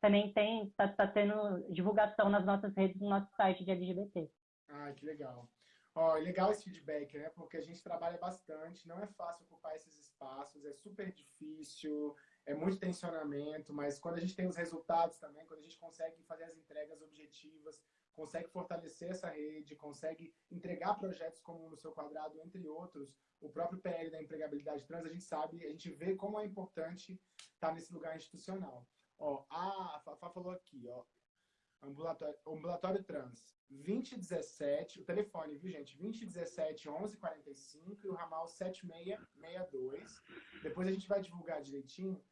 também tem, está tá tendo divulgação nas nossas redes, no nosso site de LGBT. Ah, que legal. Ó, é legal esse feedback, né? Porque a gente trabalha bastante, não é fácil ocupar esses espaços, é super difícil, é muito tensionamento, mas quando a gente tem os resultados também, quando a gente consegue fazer as entregas objetivas, consegue fortalecer essa rede, consegue entregar projetos como no seu quadrado, entre outros, o próprio PL da empregabilidade trans, a gente sabe, a gente vê como é importante estar nesse lugar institucional. Ó, a Fafá falou aqui, ó, ambulatório, ambulatório trans, 2017, o telefone, viu, gente? 2017 1145 e o ramal 7662. Depois a gente vai divulgar direitinho.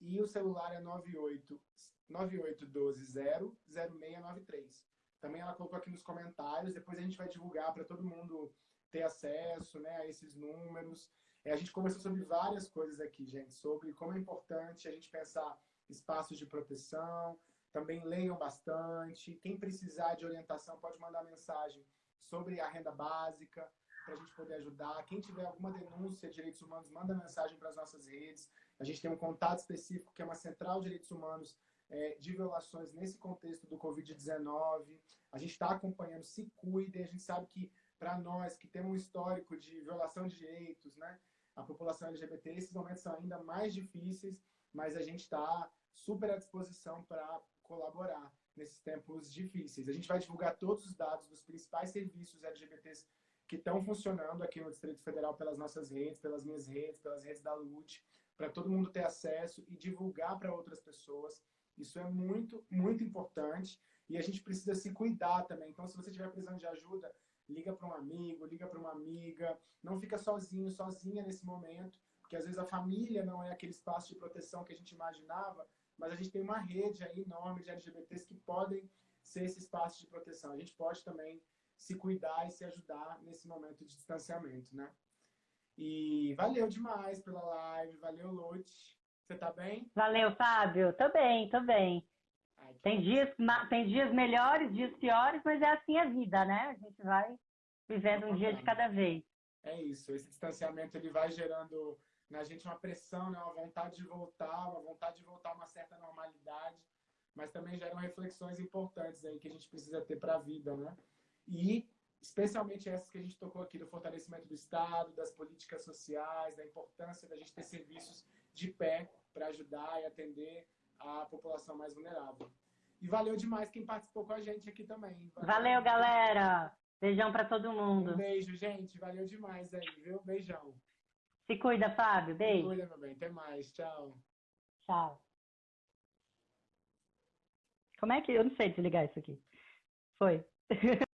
E o celular é 98 98120 0693. Também ela colocou aqui nos comentários, depois a gente vai divulgar para todo mundo ter acesso né, a esses números. É, a gente conversou sobre várias coisas aqui, gente, sobre como é importante a gente pensar espaços de proteção, também leiam bastante. Quem precisar de orientação pode mandar mensagem sobre a renda básica para a gente poder ajudar. Quem tiver alguma denúncia de direitos humanos, manda mensagem para as nossas redes. A gente tem um contato específico que é uma central de direitos humanos é, de violações nesse contexto do Covid-19. A gente está acompanhando, se cuidem. A gente sabe que para nós que temos um histórico de violação de direitos, né, a população LGBT, esses momentos são ainda mais difíceis, mas a gente está super à disposição para colaborar nesses tempos difíceis. A gente vai divulgar todos os dados dos principais serviços LGBTs que estão funcionando aqui no Distrito Federal pelas nossas redes, pelas minhas redes, pelas redes da LUT, para todo mundo ter acesso e divulgar para outras pessoas. Isso é muito, muito importante e a gente precisa se cuidar também. Então, se você estiver precisando de ajuda, liga para um amigo, liga para uma amiga, não fica sozinho, sozinha nesse momento, porque às vezes a família não é aquele espaço de proteção que a gente imaginava, mas a gente tem uma rede aí enorme de LGBTs que podem ser esse espaço de proteção. A gente pode também se cuidar e se ajudar nesse momento de distanciamento, né? E valeu demais pela live, valeu, Lute. Você tá bem? Valeu, Fábio. Tô bem, tô bem. Ai, tem, dias, tem dias melhores, dias piores, mas é assim a vida, né? A gente vai vivendo um dia de cada vez. É isso, esse distanciamento ele vai gerando na gente uma pressão, né, uma vontade de voltar, uma vontade de voltar a uma certa normalidade, mas também geram reflexões importantes aí que a gente precisa ter para a vida, né? E especialmente essas que a gente tocou aqui do fortalecimento do Estado, das políticas sociais, da importância da gente ter serviços de pé para ajudar e atender a população mais vulnerável. E valeu demais quem participou com a gente aqui também. Valeu, valeu galera! Beijão para todo mundo. Um beijo, gente. Valeu demais aí, viu? Beijão. Se cuida, Fábio. Beijo. Se cuida, meu bem. Até mais. Tchau. Tchau. Como é que. Eu não sei desligar isso aqui. Foi.